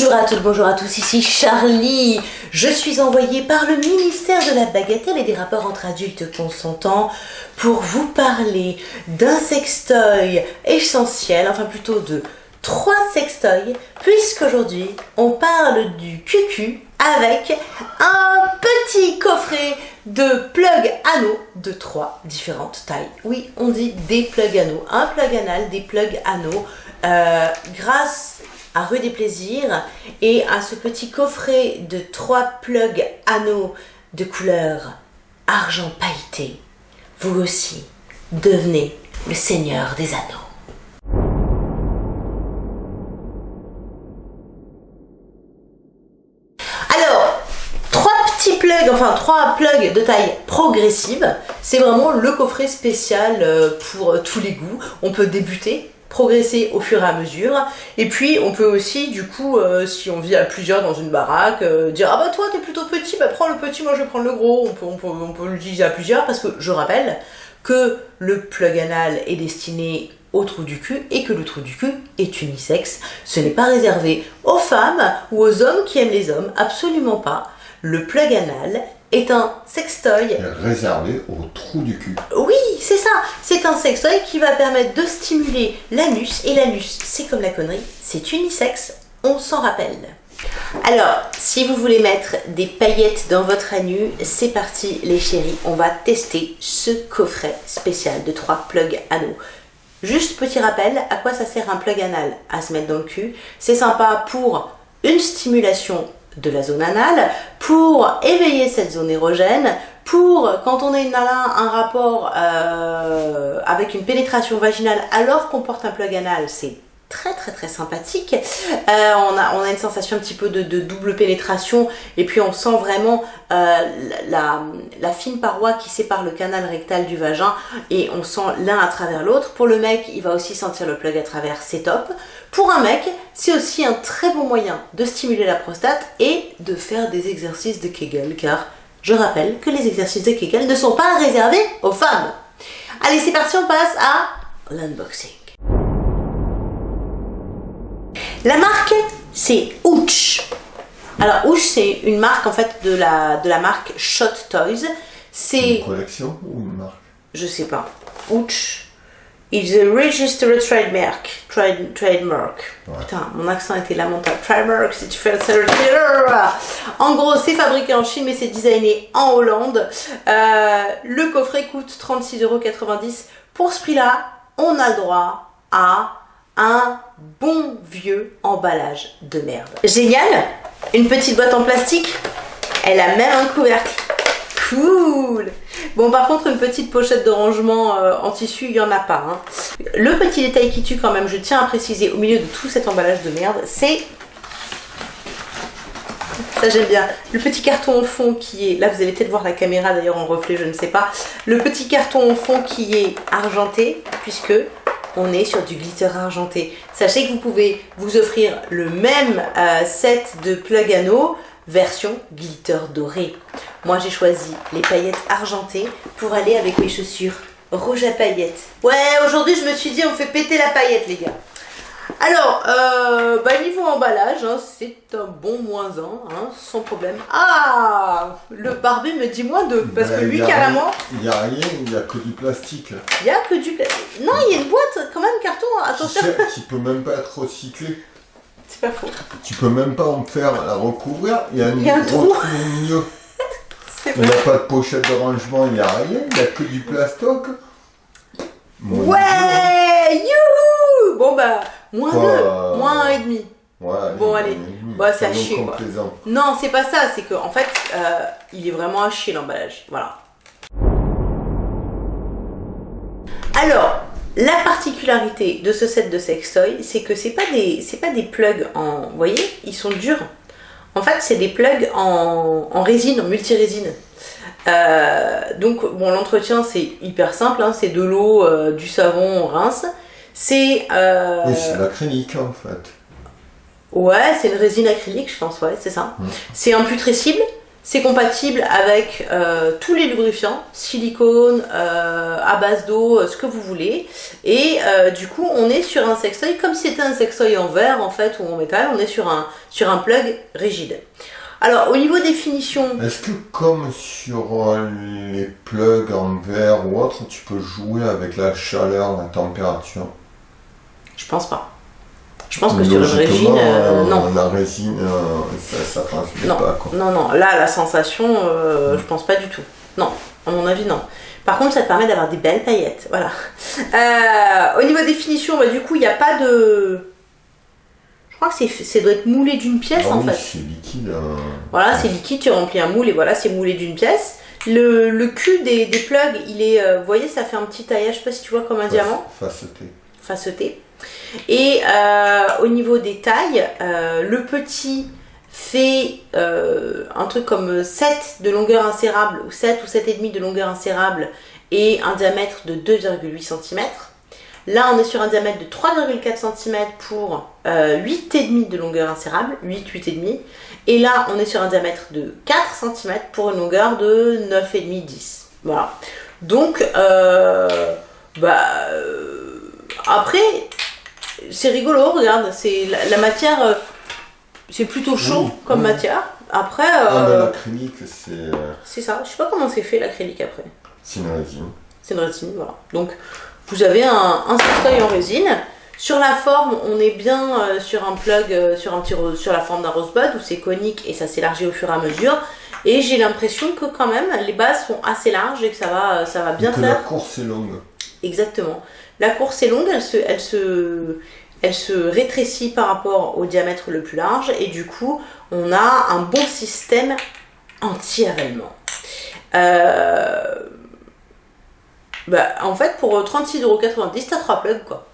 Bonjour à toutes, bonjour à tous, ici Charlie. Je suis envoyée par le ministère de la Bagatelle et des rapports entre adultes consentants pour vous parler d'un sextoy essentiel, enfin plutôt de trois sextoys, puisqu'aujourd'hui on parle du QQ avec un petit coffret de plug anneaux de trois différentes tailles. Oui, on dit des plug anneaux, un plug anal, des plug anneaux, euh, grâce à Rue des Plaisirs et à ce petit coffret de trois plugs anneaux de couleur argent pailleté. Vous aussi, devenez le seigneur des anneaux. Alors, trois petits plugs, enfin trois plugs de taille progressive, c'est vraiment le coffret spécial euh, pour tous les goûts. On peut débuter progresser au fur et à mesure. Et puis on peut aussi, du coup, euh, si on vit à plusieurs dans une baraque, euh, dire ah bah toi t'es plutôt petit, bah prends le petit, moi je vais prendre le gros. On peut, on on peut l'utiliser à plusieurs parce que je rappelle que le plug anal est destiné au trou du cul et que le trou du cul est unisexe. Ce n'est pas réservé aux femmes ou aux hommes qui aiment les hommes, absolument pas. Le plug anal est un sextoy réservé au trou du cul. Oui, c'est ça. C'est un sextoy qui va permettre de stimuler l'anus. Et l'anus, c'est comme la connerie, c'est unisexe, on s'en rappelle. Alors, si vous voulez mettre des paillettes dans votre anus, c'est parti les chéris. On va tester ce coffret spécial de 3 plugs anneaux. Juste petit rappel, à quoi ça sert un plug anal? À se mettre dans le cul. C'est sympa pour une stimulation de la zone anale pour éveiller cette zone érogène, pour quand on est une un rapport euh, avec une pénétration vaginale alors qu'on porte un plug anal, c'est très très très sympathique. Euh, on, a, une sensation un petit peu de, double pénétration et puis on sent vraiment euh, la, la, fine paroi qui sépare le canal rectal du vagin et on sent l'un à travers l'autre. Pour le mec, il va aussi sentir le plug à travers, c'est top. Pour un mec, c'est aussi un très bon moyen de stimuler la prostate et de faire des exercices de Kegel car je rappelle que les exercices de Kegel ne sont pas réservés aux femmes. Allez, c'est parti, on passe à l'unboxing. La marque, c'est Ouch. Alors, Ouch, c'est une marque, en fait, de la, de la marque Shot Toys. C'est... Une collection ou une marque? Je sais pas. Ouch. It's a registered trademark. Trade, trademark. Putain, mon accent était lamentable. Trademark, si tu fais le... En gros, c'est fabriqué en Chine, mais c'est designé en Hollande. Euh, le coffret coûte 36,90€. Pour ce prix-là, on a le droit à un bon vieux emballage de merde. Génial Une petite boîte en plastique. Elle a même un couvercle. Cool Bon par contre une petite pochette de rangement euh, en tissu il n'y en a pas. Hein. Le petit détail qui tue quand même, je tiens à préciser au milieu de tout cet emballage de merde, c'est... Ça j'aime bien. Le petit carton au fond qui est... Là vous allez peut-être voir la caméra d'ailleurs en reflet, je ne sais pas. Le petit carton au fond qui est argenté puisque on est sur du glitter argenté. Sachez que vous pouvez vous offrir le même euh, set de plug anneaux version glitter doré. Moi j'ai choisi les paillettes argentées pour aller avec mes chaussures rouge à paillettes. Ouais, aujourd'hui je me suis dit on fait péter la paillette les gars. Alors, euh, bah, niveau emballage, hein, c'est un bon moins 1, hein, sans problème. Ah Le barbu me dit moins 2, parce que lui, carrément... Il n'y a rien, il n'y a que du plastique. Il n'y a que du plastique. Non, il y a une boîte, quand même, carton, attention. Qui, peut même pas être recyclé. C'est pas faux. Tu peux même pas en faire la recouvrir, il y a, il y a un trou. Il n'y a pas de pochette de rangement, il n'y a rien, il n'y a que du plastoc. ouais Youhou Bon bah... Moins 2, moins 1,5. Ouais, bon, allez, bah, c'est à chier. Quoi. Non, c'est pas ça, c'est qu'en en fait, euh, il est vraiment à chier l'emballage. Voilà. Alors, la particularité de ce set de sextoy, c'est que c'est pas des c'est pas des plugs en, vous voyez, ils sont durs. En fait, c'est des plugs en, en résine, en multirésine. Euh, donc, bon, l'entretien c'est hyper simple, hein, c'est de l'eau, euh, du savon, on rince. C'est. Euh... Oui, c'est l'acrylique en fait. Ouais, c'est une résine acrylique, je pense, ouais, c'est ça. C'est imputrescible, C'est compatible avec euh, tous les lubrifiants, silicone, euh, à base d'eau, ce que vous voulez. Et du coup, on est sur un sextoy, comme si c'était un sextoy en verre en fait, ou en métal, on est sur un, sur un plug rigide. Alors, au niveau des finitions... Est-ce que comme sur les plugs en verre ou autre, tu peux jouer avec la chaleur, la température? Je pense pas. Je pense que sur une résine, euh, non. La résine, euh, ça, ça pas. Quoi. Non, non, là, la sensation, euh, je pense pas du tout. Non, à mon avis, non. Par contre, ça te permet d'avoir des belles paillettes. Voilà. au niveau des finitions, bah, du coup, il n'y a pas de. Je crois que c'est doit être moulé d'une pièce ah en fait. C'est liquide. Hein. Voilà, c'est liquide, tu remplis un moule et voilà, c'est moulé d'une pièce. Le, le, cul des, des plugs, il est. vous voyez, ça fait un petit taillage, je sais pas si tu vois, comme un diamant. Faceté. Faceté. Et euh, au niveau des tailles, euh, le petit fait euh, un truc comme 7 de longueur insérable ou 7 ou 7,5 de longueur insérable et un diamètre de 2,8 cm. Là, on est sur un diamètre de 3,4 cm pour 8,5 de longueur insérable, 8, 8,5. Et là, on est sur un diamètre de 4 cm pour une longueur de 9,5, 10. Voilà. Donc, bah, après, c'est rigolo, regarde, c'est la, matière, euh, c'est plutôt chaud comme matière. Après. Euh, l'acrylique, c'est. Euh, c'est ça, je sais pas comment c'est fait l'acrylique après. C'est une résine. C'est une résine, voilà. Donc, vous avez un, un en résine. Sur la forme, on est bien sur un plug, sur, un petit, sur la forme d'un rosebud où c'est conique et ça s'élargit au fur et à mesure. Et j'ai l'impression que quand même les bases sont assez larges et que ça va, ça va bien et que faire. La course est longue. Exactement. La course est longue, elle se, rétrécit par rapport au diamètre le plus large et du coup on a un bon système anti-avalement. Euh, bah, en fait pour 36,90€ t'as 3 plugs quoi.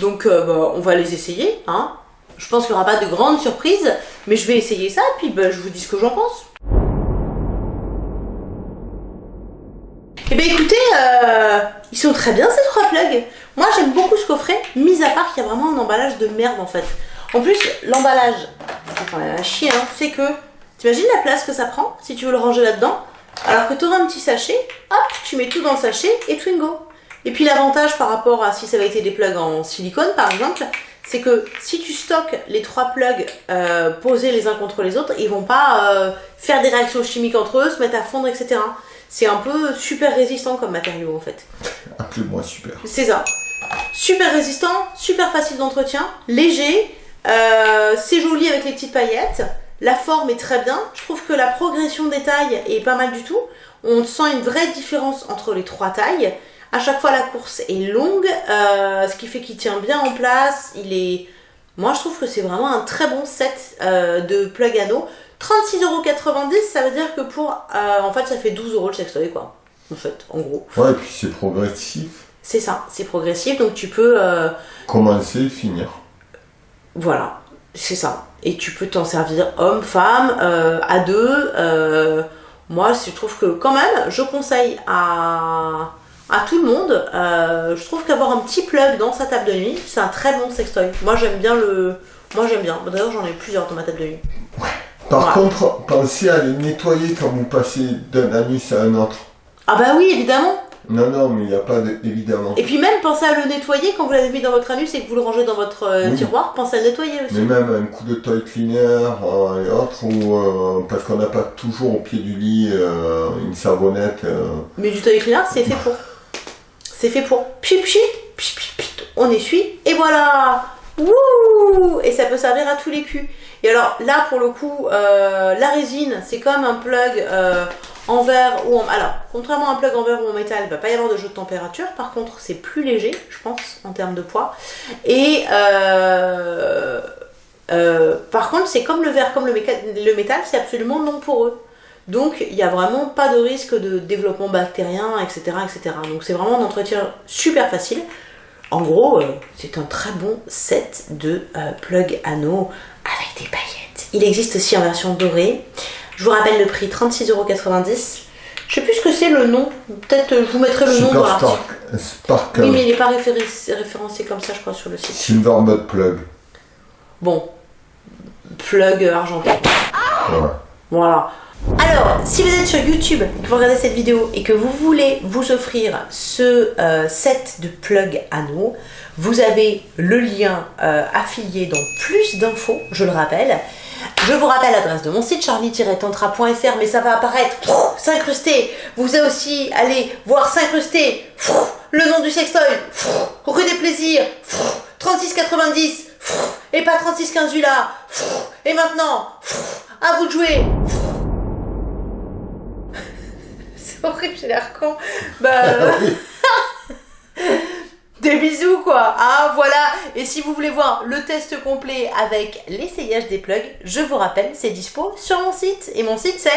Donc euh, bah, on va les essayer. Hein. Je pense qu'il n'y aura pas de grandes surprises, mais je vais essayer ça et puis bah, je vous dis ce que j'en pense. Eh bien écoutez, euh, ils sont très bien ces trois plugs. Moi j'aime beaucoup ce coffret, mis à part qu'il y a vraiment un emballage de merde en fait. En plus, l'emballage, même un chien, hein, c'est que, t'imagines la place que ça prend si tu veux le ranger là-dedans Alors que tu un petit sachet, hop, tu mets tout dans le sachet et Twingo. Et puis l'avantage par rapport à si ça avait été des plugs en silicone par exemple, c'est que si tu stockes les trois plugs euh, posés les uns contre les autres, ils vont pas euh, faire des réactions chimiques entre eux, se mettre à fondre, etc. C'est un peu super résistant comme matériau en fait. Appelez-moi super. C'est ça. Super résistant, super facile d'entretien, léger, euh, c'est joli avec les petites paillettes, la forme est très bien, je trouve que la progression des tailles est pas mal du tout, on sent une vraie différence entre les trois tailles, à chaque fois la course est longue, euh, ce qui fait qu'il tient bien en place, il est... Moi je trouve que c'est vraiment un très bon set euh, de plug anneaux, 36,90€, ça veut dire que pour. Euh, en fait, ça fait 12 euros le sextoy, quoi. En fait, en gros. Ouais, et puis c'est progressif. C'est ça, c'est progressif, donc tu peux. Euh, Commencer finir. Voilà, c'est ça. Et tu peux t'en servir homme, femme, euh, à deux. moi, je trouve que quand même, je conseille à, à tout le monde. je trouve qu'avoir un petit plug dans sa table de nuit, c'est un très bon sextoy. Moi, j'aime bien le. Moi, j'aime bien. D'ailleurs, j'en ai plusieurs dans ma table de nuit. Par contre, pensez à les nettoyer quand vous passez d'un anus à un autre. Ah bah oui, évidemment. Non, non, mais il n'y a pas de... évidemment. Et puis même, pensez à le nettoyer quand vous l'avez mis dans votre anus et que vous le rangez dans votre euh, tiroir, pensez à le nettoyer aussi. Mais même un coup de toy cleaner euh, et autres, ou, euh, parce qu'on n'a pas toujours au pied du lit une savonnette. Mais du toy cleaner, c'est fait pour. C'est fait pour. Pchit, pchit, pchit, on essuie, et voilà Wouh Et ça peut servir à tous les culs. Et alors là, pour le coup, euh, la résine, c'est comme un plug euh, en verre ou en... Alors, contrairement à un plug en verre ou en métal, il ne va pas y avoir de jeu de température. Par contre, c'est plus léger, je pense, en termes de poids. Et euh, par contre, c'est comme le verre, comme le, le métal, c'est absolument non poreux. Donc, il n'y a vraiment pas de risque de développement bactérien, etc. etc. Donc, c'est vraiment un entretien super facile. En gros, c'est un très bon set de plug anneaux avec des paillettes. Il existe aussi en version dorée. Je vous rappelle le prix 36,90€. Je sais plus ce que c'est le nom. Peut-être euh, je vous mettrai le nom dans l'article. Sparkle. Oui, mais il n'est pas référencé comme ça, je crois, sur le site. Silver Plug. Bon. Plug. Ouais. Voilà. Alors, si vous êtes sur YouTube et que vous regardez cette vidéo et que vous voulez vous offrir ce euh, set de plug anneaux, vous avez le lien euh, affilié dans plus d'infos, je le rappelle. Je vous rappelle l'adresse de mon site charlie-tantra.fr, mais ça va apparaître s'incruster. Vous allez aussi aller voir s'incruster le nom du sextoy, rue des plaisirs, 3690 et pas 3615 là. Et maintenant, à vous de jouer. horrible, j'ai l'air con. Bah. Des bisous quoi Ah voilà Et si vous voulez voir le test complet avec l'essayage des plugs, je vous rappelle, c'est dispo sur mon site. Et mon site c'est